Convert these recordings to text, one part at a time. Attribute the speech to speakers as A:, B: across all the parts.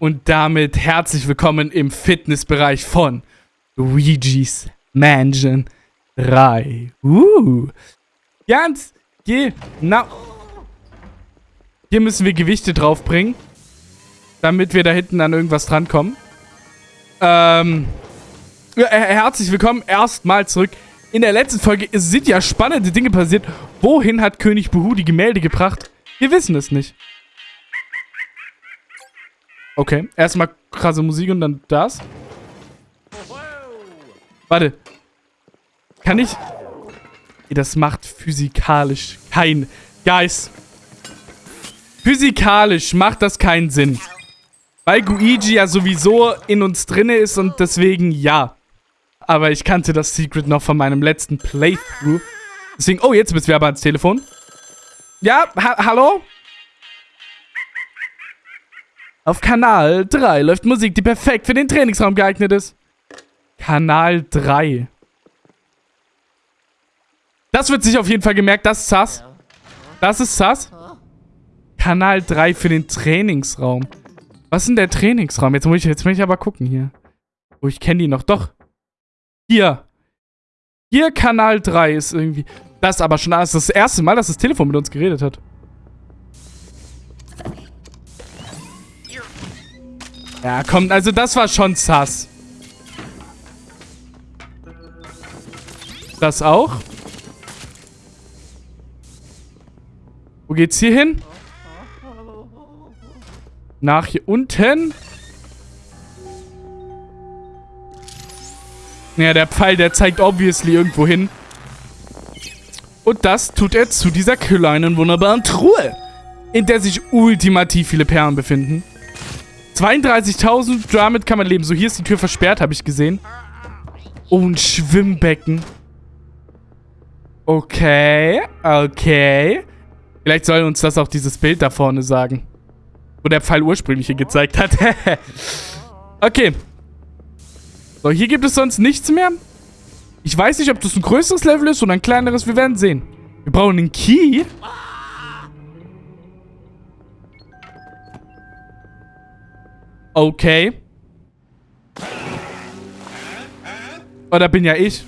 A: Und damit herzlich willkommen im Fitnessbereich von Luigi's Mansion 3. Uh. Ganz genau. Hier müssen wir Gewichte draufbringen, damit wir da hinten an irgendwas drankommen. Ähm, herzlich willkommen erstmal zurück. In der letzten Folge sind ja spannende Dinge passiert. Wohin hat König Buhu die Gemälde gebracht? Wir wissen es nicht. Okay, erstmal krasse Musik und dann das. Warte. Kann ich... Das macht physikalisch kein... Guys. Physikalisch macht das keinen Sinn. Weil Guigi ja sowieso in uns drinne ist und deswegen ja. Aber ich kannte das Secret noch von meinem letzten Playthrough. Deswegen... Oh, jetzt bist du aber ans Telefon. Ja, ha hallo? Auf Kanal 3 läuft Musik, die perfekt für den Trainingsraum geeignet ist. Kanal 3. Das wird sich auf jeden Fall gemerkt. Das ist Sass. Das ist Sass. Kanal 3 für den Trainingsraum. Was ist denn der Trainingsraum? Jetzt muss ich, jetzt muss ich aber gucken hier. Oh, ich kenne die noch. Doch. Hier. Hier Kanal 3 ist irgendwie... Das ist aber schon das, das erste Mal, dass das Telefon mit uns geredet hat. Ja, komm, also das war schon sass. Das auch. Wo geht's hier hin? Nach hier unten. Ja, der Pfeil, der zeigt obviously irgendwo hin. Und das tut er zu dieser kleinen, wunderbaren Truhe, in der sich ultimativ viele Perlen befinden. 32.000, damit kann man leben. So, hier ist die Tür versperrt, habe ich gesehen. Oh, ein Schwimmbecken. Okay, okay. Vielleicht soll uns das auch dieses Bild da vorne sagen. Wo der Pfeil ursprünglich hier gezeigt hat. okay. So, hier gibt es sonst nichts mehr. Ich weiß nicht, ob das ein größeres Level ist oder ein kleineres. Wir werden sehen. Wir brauchen einen Key. Okay. Oder bin ja ich.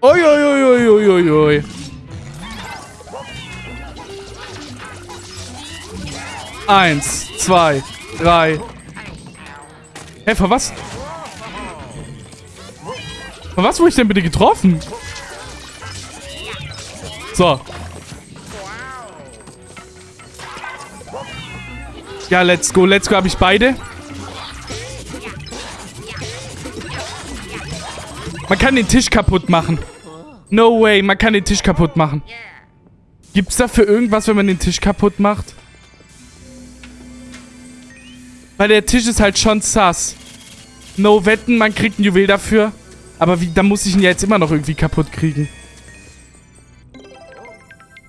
A: Ui, ui, ui, ui, ui, ui. Eins, zwei, drei. Hä, von was? Von was wurde ich denn bitte getroffen? So. Ja, let's go. Let's go. Habe ich beide? Kann den Tisch kaputt machen. No way. Man kann den Tisch kaputt machen. Gibt's dafür irgendwas, wenn man den Tisch kaputt macht? Weil der Tisch ist halt schon sass. No wetten, man kriegt ein Juwel dafür. Aber wie, da muss ich ihn ja jetzt immer noch irgendwie kaputt kriegen.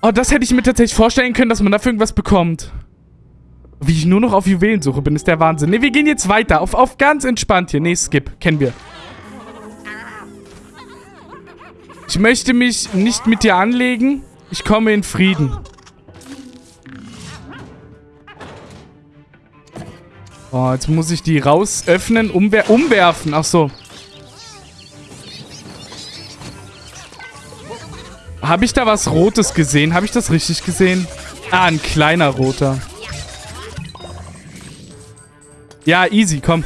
A: Oh, das hätte ich mir tatsächlich vorstellen können, dass man dafür irgendwas bekommt. Wie ich nur noch auf Juwelensuche bin, ist der Wahnsinn. Ne, wir gehen jetzt weiter. Auf, auf ganz entspannt hier. Ne, Skip. Kennen wir. Ich möchte mich nicht mit dir anlegen. Ich komme in Frieden. Oh, jetzt muss ich die raus öffnen, umwer umwerfen. Ach so. Habe ich da was Rotes gesehen? Habe ich das richtig gesehen? Ah, ein kleiner roter. Ja, easy, komm.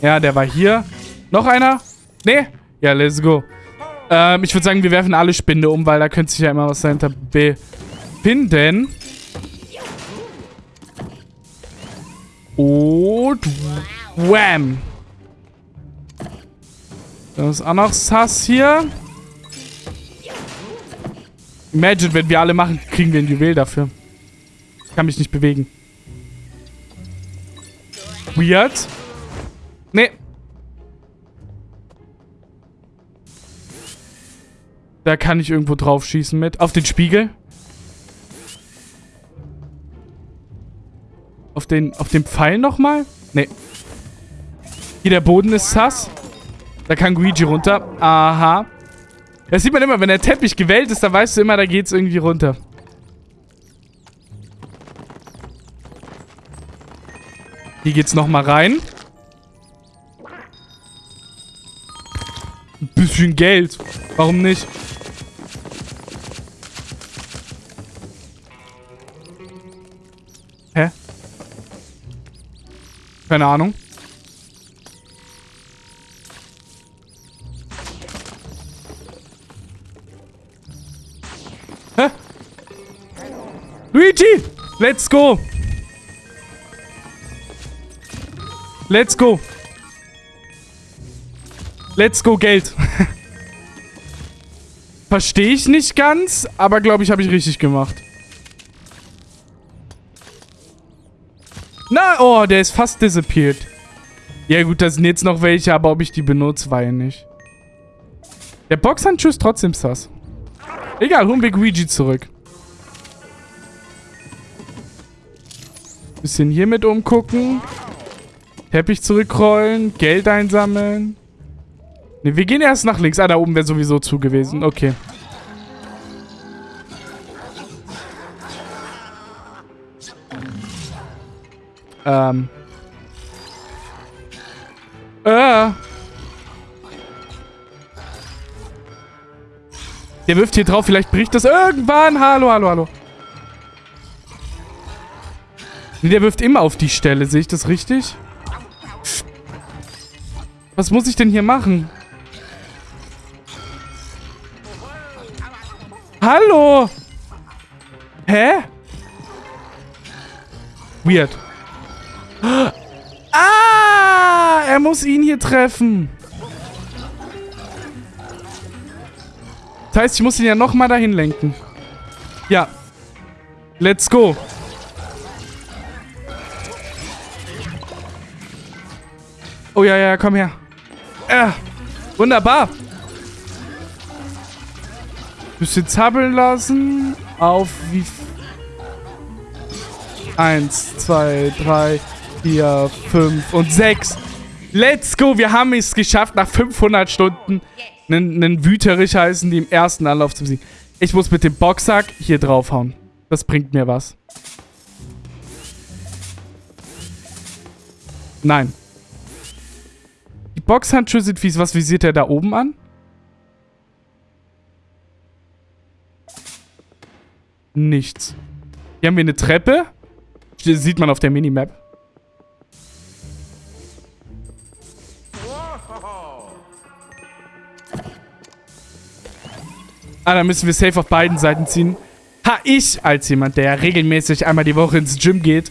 A: Ja, der war hier. Noch einer? Nee? Ja, let's go. Ähm, ich würde sagen, wir werfen alle Spinde um, weil da könnte sich ja immer was dahinter befinden. Und wham. Das ist auch noch Sass hier. Imagine, wenn wir alle machen, kriegen wir ein Juwel dafür. Ich kann mich nicht bewegen. Weird. Nee. Da kann ich irgendwo drauf schießen mit. Auf den Spiegel. Auf den, auf den Pfeil nochmal? Nee. Hier, der Boden ist sass. Da kann Luigi runter. Aha. Das sieht man immer, wenn der Teppich gewellt ist, dann weißt du immer, da geht's irgendwie runter. Hier geht's nochmal rein. Ein bisschen Geld. Warum nicht? Keine Ahnung. Hä? Luigi! Let's go! Let's go! Let's go Geld. Verstehe ich nicht ganz, aber glaube ich, habe ich richtig gemacht. Na, oh, der ist fast disappeared. Ja gut, da sind jetzt noch welche, aber ob ich die benutze, war ja nicht. Der Boxhandschuh ist trotzdem sass. Egal, holen wir Luigi zurück. Bisschen hier mit umgucken. Teppich zurückrollen. Geld einsammeln. Ne, wir gehen erst nach links. Ah, da oben wäre sowieso zu gewesen. Okay. Ähm. Äh. Der wirft hier drauf, vielleicht bricht das irgendwann. Hallo, hallo, hallo. Nee, der wirft immer auf die Stelle. Sehe ich das richtig? Was muss ich denn hier machen? Hallo? Hä? Weird. Ah! Er muss ihn hier treffen. Das heißt, ich muss ihn ja nochmal dahin lenken. Ja. Let's go. Oh ja, ja, komm her. Äh, wunderbar. Bisschen zappeln lassen. Auf wie... Eins, zwei, drei, vier, fünf und sechs. Let's go. Wir haben es geschafft, nach 500 Stunden einen, Wüterich heißen, die im ersten Anlauf zu besiegen. Ich muss mit dem Boxsack hier draufhauen. Das bringt mir was. Nein. Die Boxhandschuhe sind fies. Was visiert er da oben an? Nichts. Hier haben wir eine Treppe. Sieht man auf der Minimap. Ah, da müssen wir safe auf beiden Seiten ziehen. Ha, ich als jemand, der regelmäßig einmal die Woche ins Gym geht,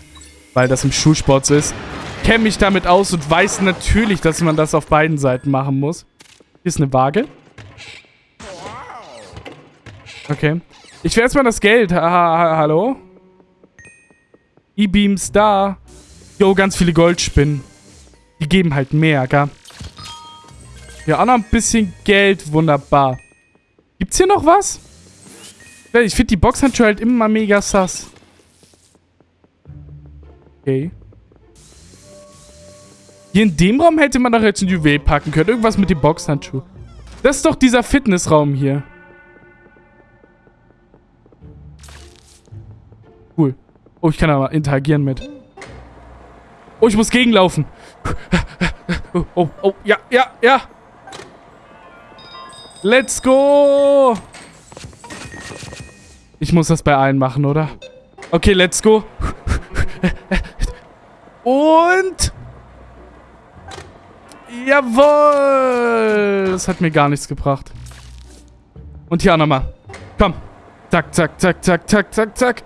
A: weil das im Schulsport so ist, kenne mich damit aus und weiß natürlich, dass man das auf beiden Seiten machen muss. Hier ist eine Waage. Okay. Ich will erstmal das Geld. Ha, ha, hallo? E-Beams da. Jo, ganz viele Goldspinnen. Die geben halt mehr, gell? Ja, auch noch ein bisschen Geld. Wunderbar. Gibt's hier noch was? Ich finde die Boxhandschuhe halt immer mega sass. Okay. Hier in dem Raum hätte man doch jetzt ein Juwel packen können. Irgendwas mit dem Boxhandschuh. Das ist doch dieser Fitnessraum hier. Cool. Oh, ich kann aber interagieren mit. Oh, ich muss gegenlaufen. Oh, oh, oh, ja, ja, ja. Let's go. Ich muss das bei allen machen, oder? Okay, let's go. Und... Jawohl. Das hat mir gar nichts gebracht. Und hier auch nochmal. Komm. Zack, zack, zack, zack, zack, zack, zack.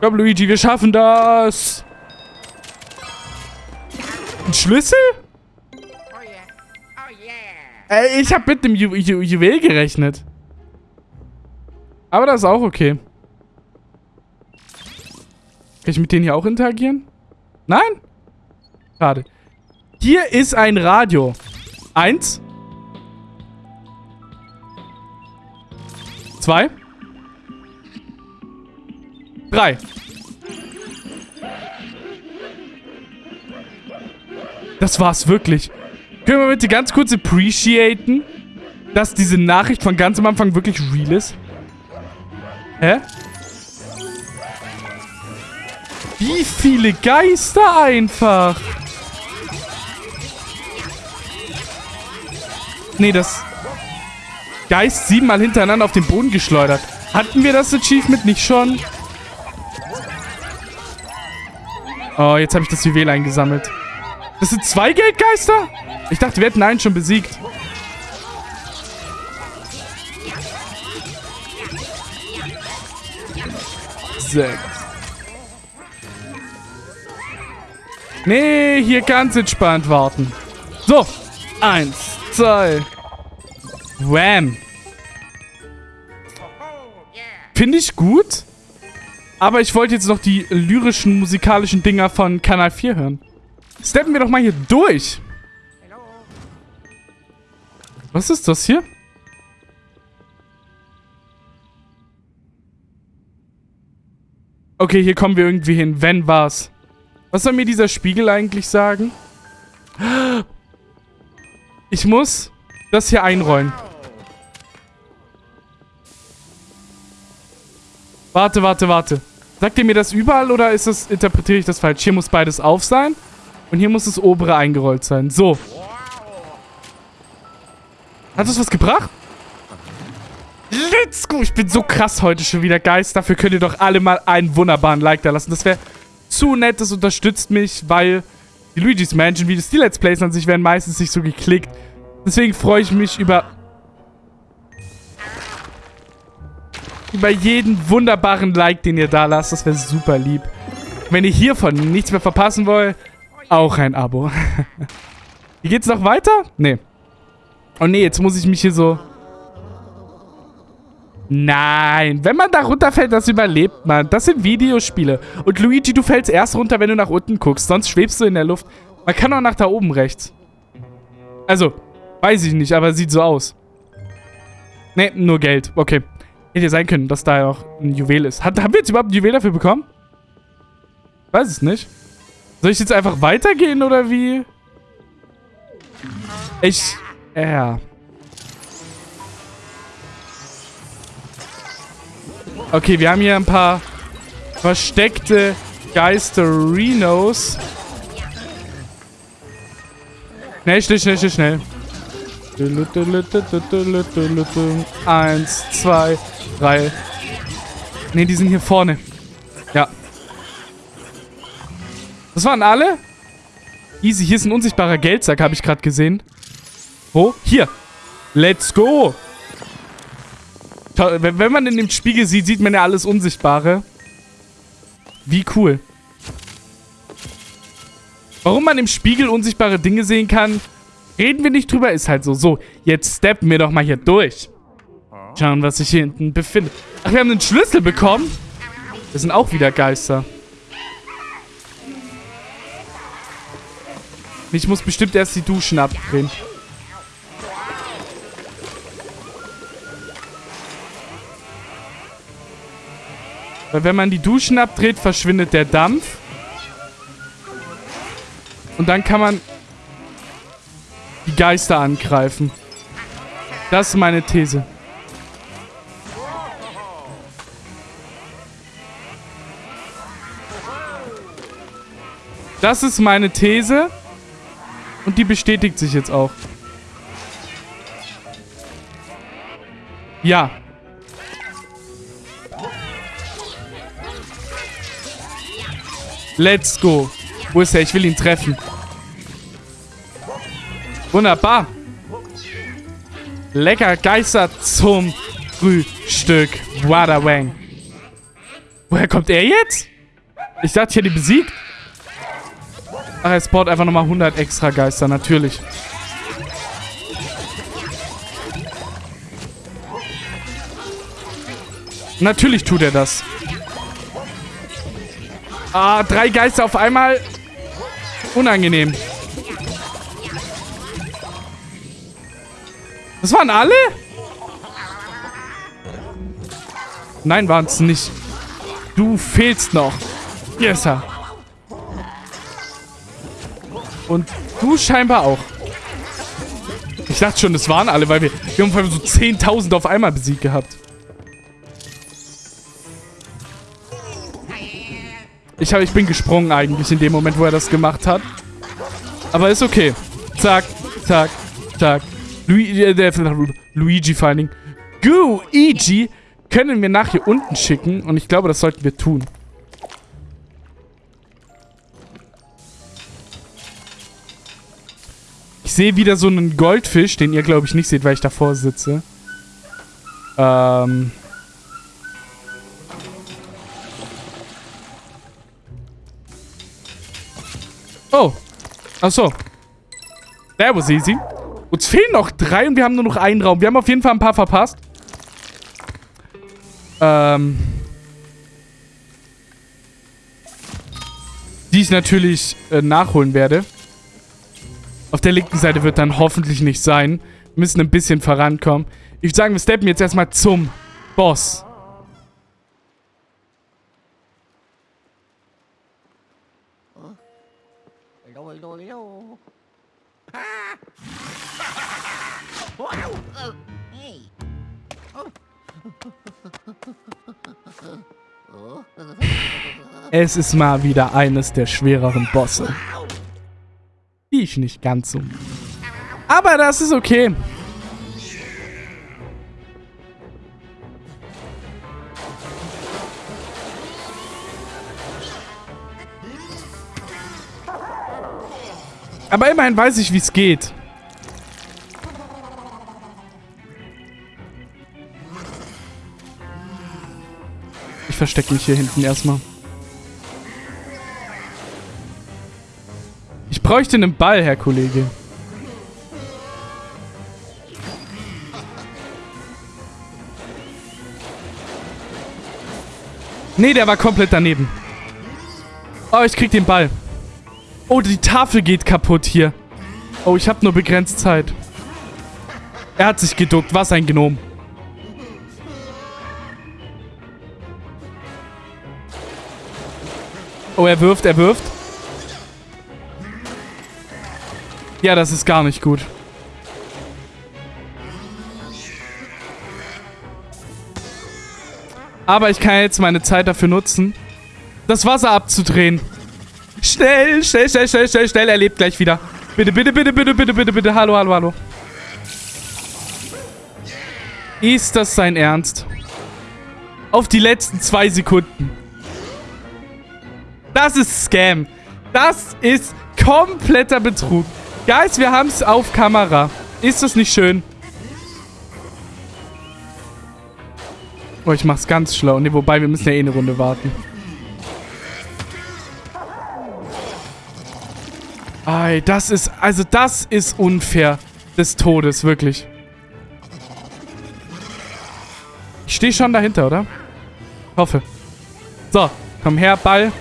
A: Komm, Luigi, wir schaffen das. Ein Schlüssel? Ey, ich habe mit dem Ju Ju Juwel gerechnet. Aber das ist auch okay. Kann ich mit denen hier auch interagieren? Nein? Schade. Hier ist ein Radio. Eins. Zwei. Drei. Das war's wirklich. Können wir bitte ganz kurz appreciaten, dass diese Nachricht von ganz am Anfang wirklich real ist? Hä? Wie viele Geister einfach? Nee, das... Geist siebenmal hintereinander auf den Boden geschleudert. Hatten wir das Achievement nicht schon? Oh, jetzt habe ich das Juwel eingesammelt. Das sind zwei Geldgeister? Ich dachte, wir hätten einen schon besiegt. Sechs. Nee, hier ganz entspannt warten. So. Eins, zwei. Wham. Finde ich gut. Aber ich wollte jetzt noch die lyrischen, musikalischen Dinger von Kanal 4 hören. Steppen wir doch mal hier durch. Was ist das hier? Okay, hier kommen wir irgendwie hin. Wenn war's. Was soll mir dieser Spiegel eigentlich sagen? Ich muss das hier einrollen. Warte, warte, warte. Sagt ihr mir das überall oder ist das, interpretiere ich das falsch? Hier muss beides auf sein und hier muss das obere eingerollt sein. So. Hat das was gebracht? Let's go. Ich bin so krass heute schon wieder, Geist. Dafür könnt ihr doch alle mal einen wunderbaren Like da lassen. Das wäre zu nett. Das unterstützt mich, weil die Luigi's Mansion Videos, die Let's Plays an sich werden meistens nicht so geklickt. Deswegen freue ich mich über... Über jeden wunderbaren Like, den ihr da lasst. Das wäre super lieb. Wenn ihr hiervon nichts mehr verpassen wollt, auch ein Abo. Hier geht's noch weiter? Nee. Oh nee, jetzt muss ich mich hier so... Nein, wenn man da runterfällt, das überlebt man. Das sind Videospiele. Und Luigi, du fällst erst runter, wenn du nach unten guckst. Sonst schwebst du in der Luft. Man kann auch nach da oben rechts. Also, weiß ich nicht, aber sieht so aus. Ne, nur Geld. Okay. Hätte sein können, dass da ja auch ein Juwel ist. Hat, haben wir jetzt überhaupt ein Juwel dafür bekommen? Weiß es nicht. Soll ich jetzt einfach weitergehen oder wie? Ich... Ja. Okay, wir haben hier ein paar versteckte Geisterinos. Schnell, schnell, schnell, schnell, schnell. Eins, zwei, drei. Ne, die sind hier vorne. Ja. Das waren alle? Easy, hier ist ein unsichtbarer Geldsack, habe ich gerade gesehen. Wo? Hier. Let's go. Wenn man in dem Spiegel sieht, sieht man ja alles Unsichtbare. Wie cool. Warum man im Spiegel unsichtbare Dinge sehen kann, reden wir nicht drüber, ist halt so. So, jetzt steppen wir doch mal hier durch. Schauen, was sich hier hinten befindet. Ach, wir haben einen Schlüssel bekommen. Das sind auch wieder Geister. Ich muss bestimmt erst die Duschen abdrehen. Weil wenn man die Duschen abdreht, verschwindet der Dampf. Und dann kann man die Geister angreifen. Das ist meine These. Das ist meine These. Und die bestätigt sich jetzt auch. Ja. Let's go. Wo ist er? Ich will ihn treffen. Wunderbar. Lecker Geister zum Frühstück. Wadawang. Woher kommt er jetzt? Ich dachte, ich hätte ihn besiegt. Ach, er spawnt einfach nochmal 100 extra Geister. Natürlich. Natürlich tut er das. Ah, drei Geister auf einmal. Unangenehm. Das waren alle? Nein, waren es nicht. Du fehlst noch. Yes, sir. Und du scheinbar auch. Ich dachte schon, das waren alle, weil wir, wir haben so 10.000 auf einmal besiegt gehabt. Ich, hab, ich bin gesprungen eigentlich in dem Moment, wo er das gemacht hat. Aber ist okay. Zack, zack, zack. Luigi, äh, Luigi vor allen Dingen. Luigi können wir nach hier unten schicken. Und ich glaube, das sollten wir tun. Ich sehe wieder so einen Goldfisch, den ihr, glaube ich, nicht seht, weil ich davor sitze. Ähm... Oh. Ach. That was easy. Uns fehlen noch drei und wir haben nur noch einen Raum. Wir haben auf jeden Fall ein paar verpasst. Ähm. Die ich natürlich äh, nachholen werde. Auf der linken Seite wird dann hoffentlich nicht sein. Wir müssen ein bisschen vorankommen. Ich würde sagen, wir steppen jetzt erstmal zum Boss. Es ist mal wieder eines der schwereren Bosse. Die ich nicht ganz so. Aber das ist okay. Aber immerhin weiß ich, wie es geht. Ich verstecke mich hier hinten erstmal. Ich bräuchte einen Ball, Herr Kollege. Nee, der war komplett daneben. Oh, ich krieg den Ball. Oh, die Tafel geht kaputt hier. Oh, ich habe nur begrenzt Zeit. Er hat sich geduckt. Was ein Gnom. Oh, er wirft, er wirft. Ja, das ist gar nicht gut. Aber ich kann jetzt meine Zeit dafür nutzen, das Wasser abzudrehen. Schnell, schnell, schnell, schnell, schnell, schnell. Er lebt gleich wieder. Bitte, bitte, bitte, bitte, bitte, bitte, bitte. Hallo, hallo, hallo. Ist das sein Ernst? Auf die letzten zwei Sekunden. Das ist Scam. Das ist kompletter Betrug. Guys, wir haben es auf Kamera. Ist das nicht schön? Oh, ich mach's ganz schlau. Ne, wobei, wir müssen ja eh eine Runde warten. Ei, das ist... Also, das ist unfair des Todes, wirklich. Ich stehe schon dahinter, oder? Hoffe. So, komm her, Ball.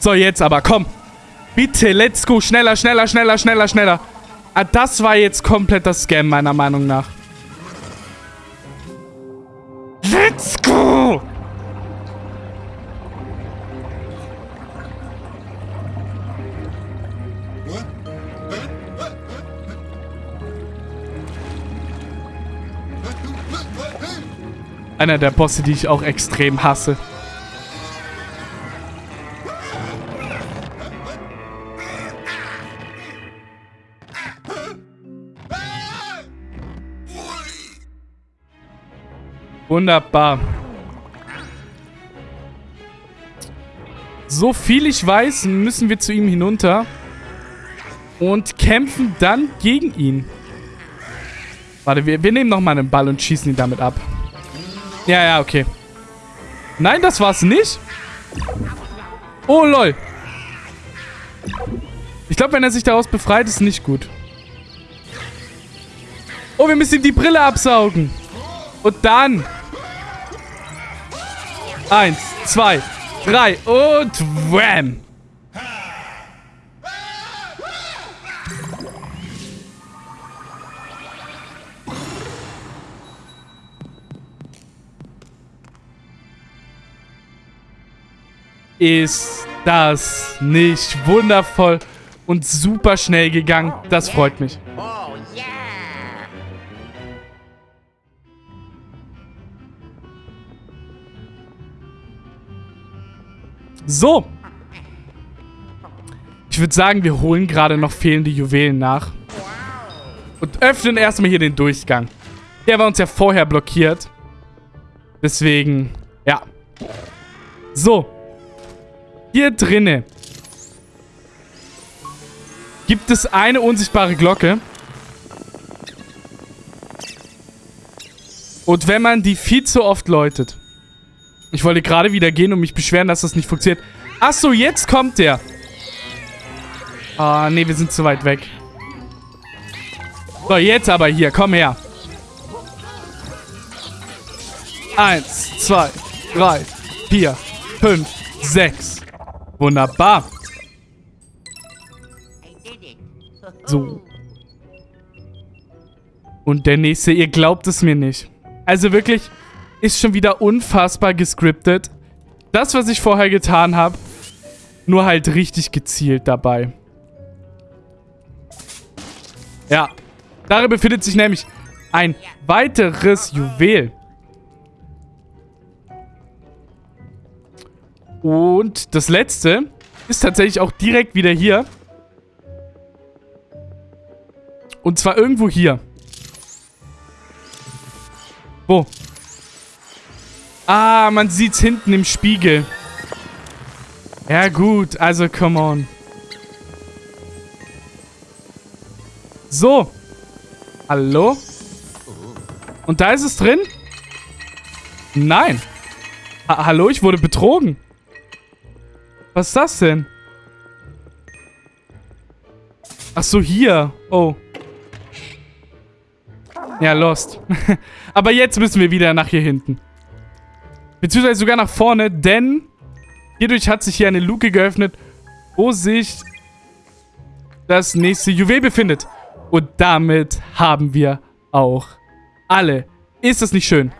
A: So, jetzt aber, komm. Bitte, let's go. Schneller, schneller, schneller, schneller, schneller. Ah, das war jetzt kompletter Scam, meiner Meinung nach. Let's go! Einer der Bosse, die ich auch extrem hasse. Wunderbar. So viel ich weiß, müssen wir zu ihm hinunter. Und kämpfen dann gegen ihn. Warte, wir, wir nehmen nochmal einen Ball und schießen ihn damit ab. Ja, ja, okay. Nein, das war's nicht. Oh, lol. Ich glaube, wenn er sich daraus befreit, ist nicht gut. Oh, wir müssen ihm die Brille absaugen. Und dann Eins, zwei, drei und wham! Ist das nicht wundervoll und super schnell gegangen? Das freut mich. So. Ich würde sagen, wir holen gerade noch fehlende Juwelen nach. Und öffnen erstmal hier den Durchgang. Der war uns ja vorher blockiert. Deswegen, ja. So. Hier drinne gibt es eine unsichtbare Glocke. Und wenn man die viel zu oft läutet. Ich wollte gerade wieder gehen und mich beschweren, dass das nicht funktioniert. Achso, jetzt kommt der. Ah, nee, wir sind zu weit weg. So, jetzt aber hier. Komm her. Eins, zwei, drei, vier, fünf, sechs. Wunderbar. So. Und der nächste, ihr glaubt es mir nicht. Also wirklich, ist schon wieder unfassbar gescriptet. Das, was ich vorher getan habe, nur halt richtig gezielt dabei. Ja, darin befindet sich nämlich ein weiteres Juwel. Und das letzte ist tatsächlich auch direkt wieder hier. Und zwar irgendwo hier. Wo? Ah, man sieht's hinten im Spiegel. Ja gut, also come on. So. Hallo? Und da ist es drin? Nein. Ha hallo, ich wurde betrogen. Was ist das denn? Ach so, hier. Oh. Ja, lost. Aber jetzt müssen wir wieder nach hier hinten. Beziehungsweise sogar nach vorne, denn hierdurch hat sich hier eine Luke geöffnet, wo sich das nächste Juwel befindet. Und damit haben wir auch alle. Ist das nicht schön?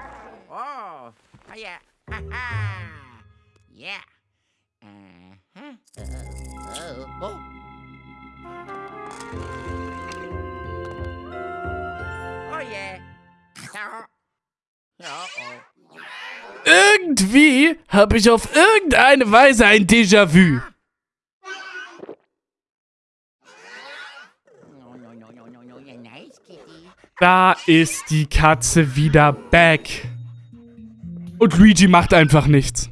B: Oh, yeah.
A: Irgendwie habe ich auf irgendeine Weise ein Déjà-vu. Da ist die Katze wieder back. Und Luigi macht einfach nichts.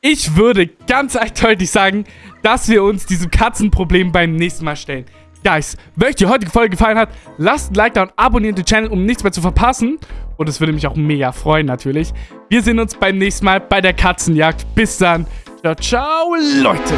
A: Ich würde ganz eindeutig sagen, dass wir uns diesem Katzenproblem beim nächsten Mal stellen. Guys, wenn euch die heutige Folge gefallen hat, lasst ein Like da und abonniert den Channel, um nichts mehr zu verpassen. Und es würde mich auch mega freuen, natürlich. Wir sehen uns beim nächsten Mal bei der Katzenjagd. Bis dann. Ciao, ciao, Leute.